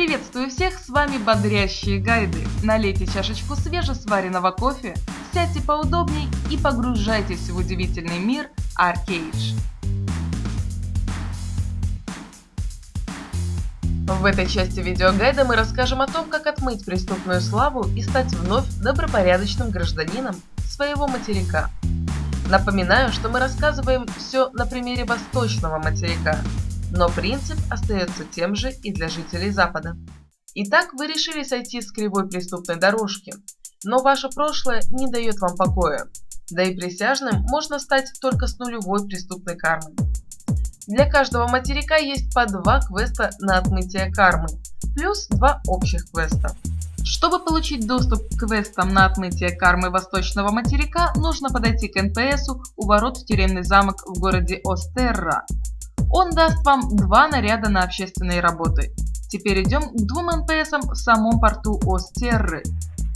Приветствую всех, с вами бодрящие гайды. Налейте чашечку свежесваренного кофе, сядьте поудобней и погружайтесь в удивительный мир Arcade. В этой части видеогайда мы расскажем о том, как отмыть преступную славу и стать вновь добропорядочным гражданином своего материка. Напоминаю, что мы рассказываем все на примере восточного материка, но принцип остается тем же и для жителей Запада. Итак, вы решили сойти с кривой преступной дорожки, но ваше прошлое не дает вам покоя, да и присяжным можно стать только с нулевой преступной кармой. Для каждого материка есть по два квеста на отмытие кармы, плюс два общих квеста. Чтобы получить доступ к квестам на отмытие кармы восточного материка, нужно подойти к НПСу у ворот в тюремный замок в городе Остерра он даст вам два наряда на общественные работы. Теперь идем к двум НПСам в самом порту Остерры.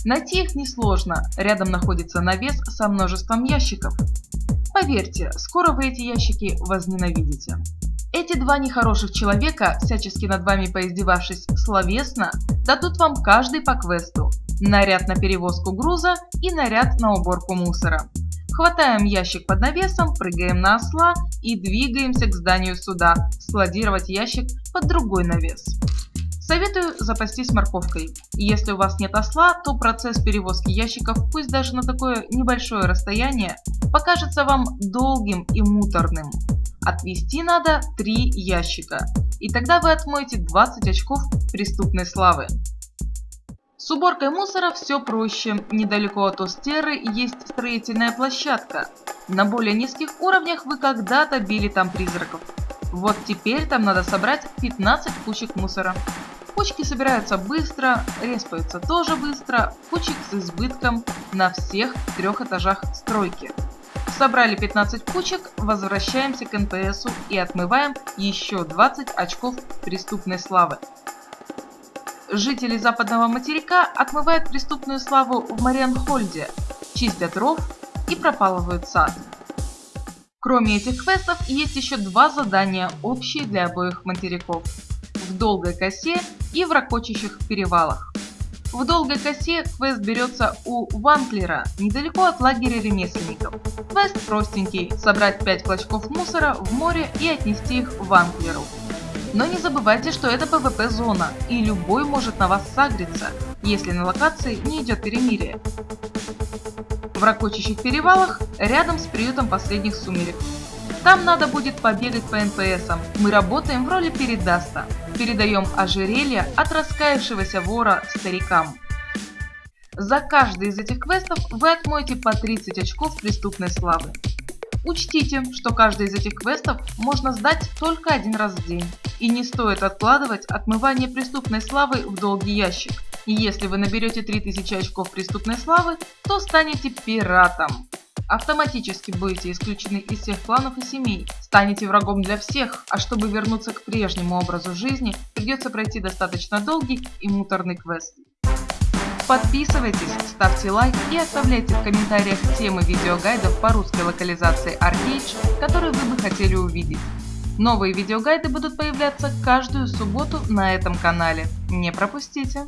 Найти их несложно, рядом находится навес со множеством ящиков. Поверьте, скоро вы эти ящики возненавидите. Эти два нехороших человека, всячески над вами поиздевавшись словесно, дадут вам каждый по квесту. Наряд на перевозку груза и наряд на уборку мусора. Хватаем ящик под навесом, прыгаем на осла и двигаемся к зданию суда, складировать ящик под другой навес. Советую запастись морковкой. Если у вас нет осла, то процесс перевозки ящиков, пусть даже на такое небольшое расстояние, покажется вам долгим и муторным. Отвести надо 3 ящика, и тогда вы отмоете 20 очков преступной славы. С уборкой мусора все проще. Недалеко от Остеры есть строительная площадка. На более низких уровнях вы когда-то били там призраков. Вот теперь там надо собрать 15 кучек мусора. Кучки собираются быстро, респаются тоже быстро, кучек с избытком на всех трех этажах стройки. Собрали 15 кучек, возвращаемся к НПСу и отмываем еще 20 очков преступной славы жители западного материка отмывают преступную славу в Марианхольде, чистят ров и пропалывают сад. Кроме этих квестов, есть еще два задания, общие для обоих материков. В Долгой косе и в Ракочащих перевалах. В Долгой косе квест берется у Ванклера, недалеко от лагеря ремесленников. Квест простенький – собрать 5 клочков мусора в море и отнести их в Ванклеру. Но не забывайте, что это PvP-зона, и любой может на вас сагриться, если на локации не идет перемирие. В ракочащих перевалах рядом с приютом последних сумерек. Там надо будет побегать по НПСам. Мы работаем в роли передаста. Передаем ожерелье от раскаявшегося вора старикам. За каждый из этих квестов вы отмоете по 30 очков преступной славы. Учтите, что каждый из этих квестов можно сдать только один раз в день. И не стоит откладывать отмывание преступной славы в долгий ящик. И если вы наберете 3000 очков преступной славы, то станете пиратом. Автоматически будете исключены из всех кланов и семей, станете врагом для всех, а чтобы вернуться к прежнему образу жизни, придется пройти достаточно долгий и муторный квест. Подписывайтесь, ставьте лайк и оставляйте в комментариях темы видеогайдов по русской локализации Arcade, которые вы бы хотели увидеть. Новые видеогайды будут появляться каждую субботу на этом канале. Не пропустите!